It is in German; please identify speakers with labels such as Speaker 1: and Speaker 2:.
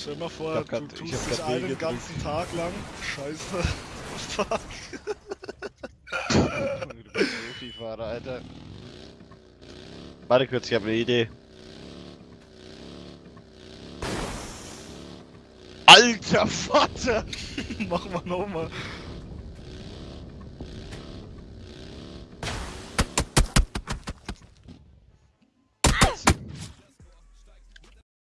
Speaker 1: Stell mal vor, du
Speaker 2: grad,
Speaker 1: tust dich
Speaker 2: grad
Speaker 1: einen ganzen. Tag lang. Scheiße. Fuck.
Speaker 2: du bist Profifahrer, Alter. Warte kurz, ich hab eine Idee. Alter Vater!
Speaker 1: Mach mal nochmal.